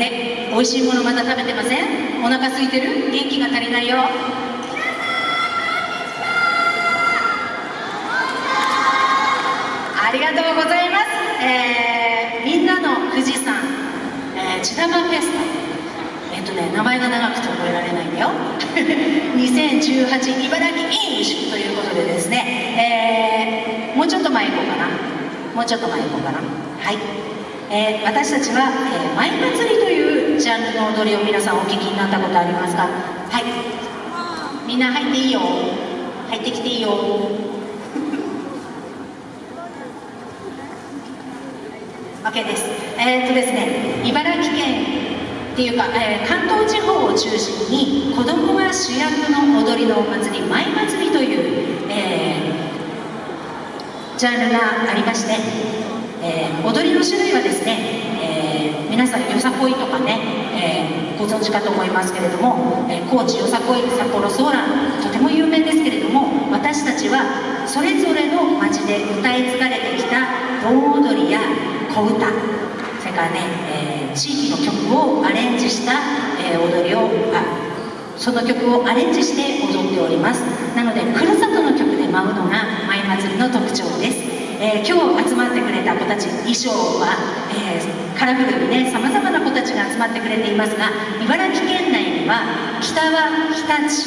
れ美味しいものまだ食べてません？お腹空いてる？元気が足りないよ。ありがとうございます、えー、みんなの富士山、えー、千玉フェスタ。えっとね名前が長くて覚えられないんだよ。2018茨城インシということでですね、えー、もうちょっと前行こうかな。もうちょっと前行こうかな。はい、えー、私たちは、えー、舞祭りというジャンルの踊りを皆さんお聞きになったことありますか？はい。みんな入っていいよ。入ってきていいよ。OK です。えー、っとですね、茨城県っていうか、えー、関東地方を中心に子供が主役の踊りのお祭り、舞祭りという、えー、ジャンルがありまして、えー、踊りの種類はですね、えー、皆さんよさこいとかね、えー、ご存知かと思いますけれども、え高知よさこい札幌ソーランとても有名ですけれども私たちはそれぞれの町で歌い継がれてきた盆踊りや小歌それからね、え、地域の曲をアレンジした、え、踊りをあその曲をアレンジして踊っております。なのでふるさとの曲で舞うのが舞祭りの特徴です、えー、今日集まってくれた子たち衣装は、えー、カラフルにねさまざまな子たちが集まってくれていますが茨城県内には北は日立、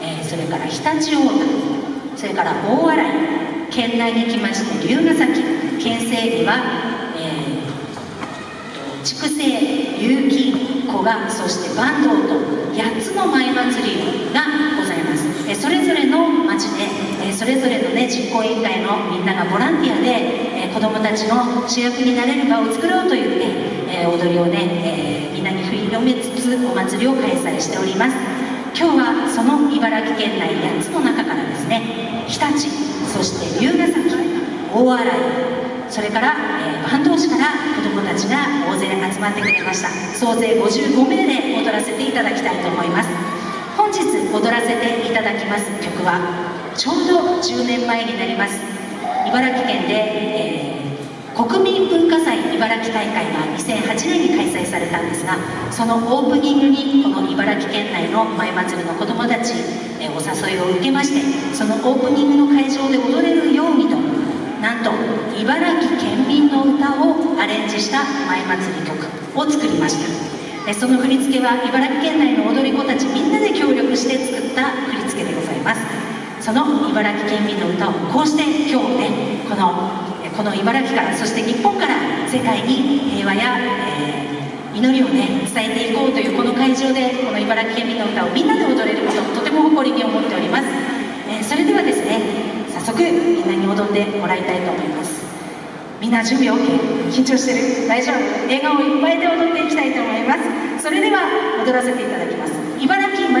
えー、それから常陸太田それから大洗県内に来まして龍ヶ崎県西には、えー、筑西結城古賀そして坂東と8つの舞祭りがございます、えそれぞれの町で、えそれぞ行委員会のみんながボランティアで、え子どもたちの主役になれる場を作ろうというね、え踊りをね、えみんなに振り広めつつお祭りを開催しております。今日はその茨城県内8つの中からですね日立そして龍ヶ崎大洗それから、えー、坂東市から子どもたちが大勢集まってくれました。総勢55名で踊らせていただきたいと思います。本日踊らせていただきます曲はちょうど10年前になります。茨城県で、えー、国民文化祭茨城大会が2008年に開催されたんですがそのオープニングにこの茨城県内の前祭りの子どもたち、えー、お誘いを受けましてそのオープニングの会場で踊れるようにとなんと茨城県民の歌をアレンジした前祭り曲を作りました。その振り付けは茨城県内の踊り子たちみんなで協力して作った振り付けでございます。その茨城県民の歌をこうして今日ねこのこの茨城からそして日本から世界に平和や、えー、祈りをね伝えていこうというこの会場でこの茨城県民の歌をみんなで踊れることをとても誇りに思っております、えー、それではですね早速みんなに踊ってもらいたいと思います。みんな準備 OK 緊張してる？大丈夫？笑顔いっぱいで踊っていきたいと思います。それでは踊らせていただきます。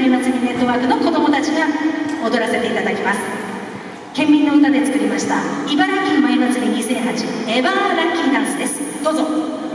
茨城舞祭りネットワークの子どもたちが踊らせていただきます。県民の歌で作りました茨城舞祭り2008エバーラッキーダンスです。どうぞ。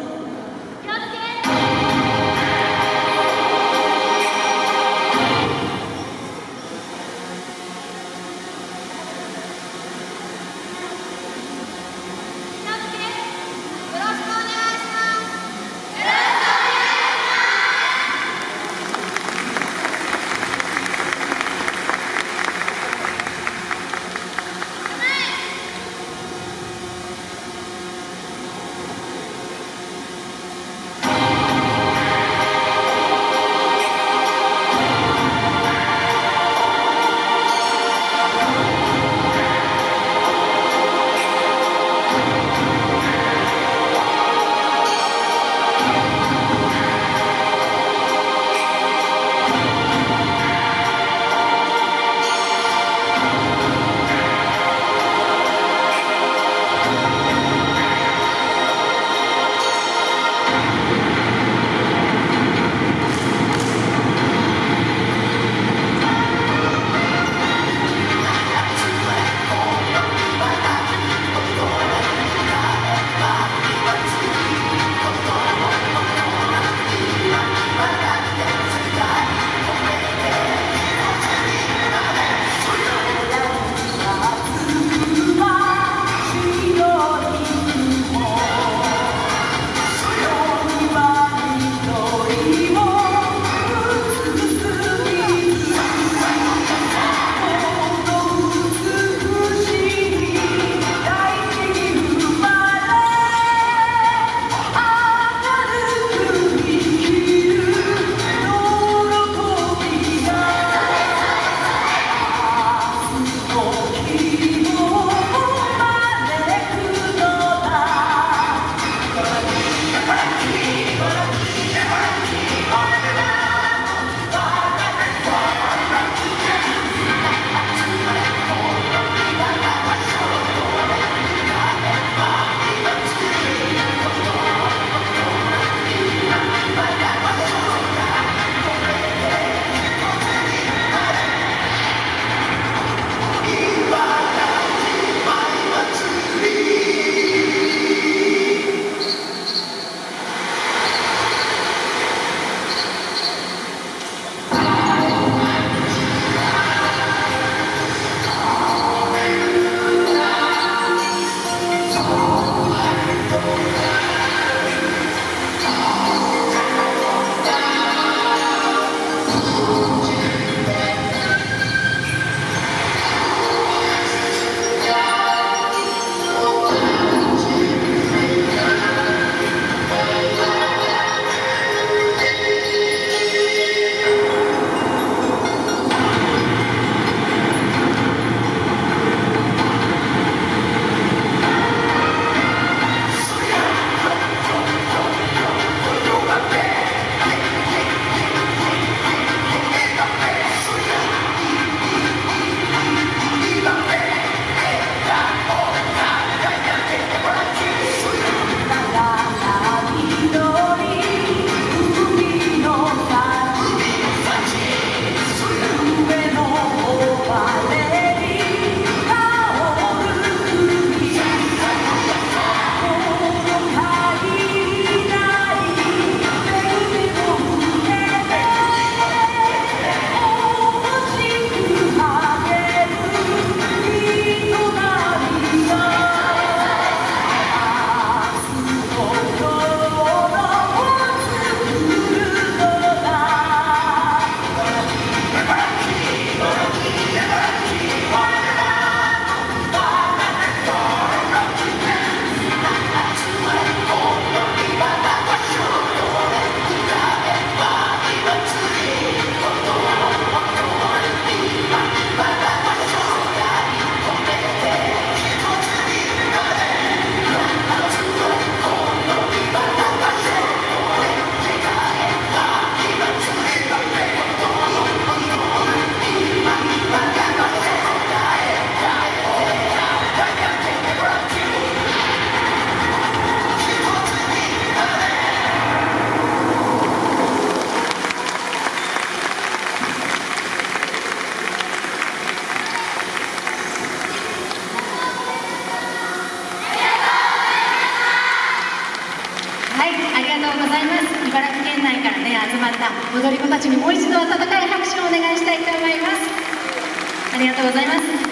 集まった踊り子たちにもう一度温かい拍手をお願いしたいと思います。ありがとうございます。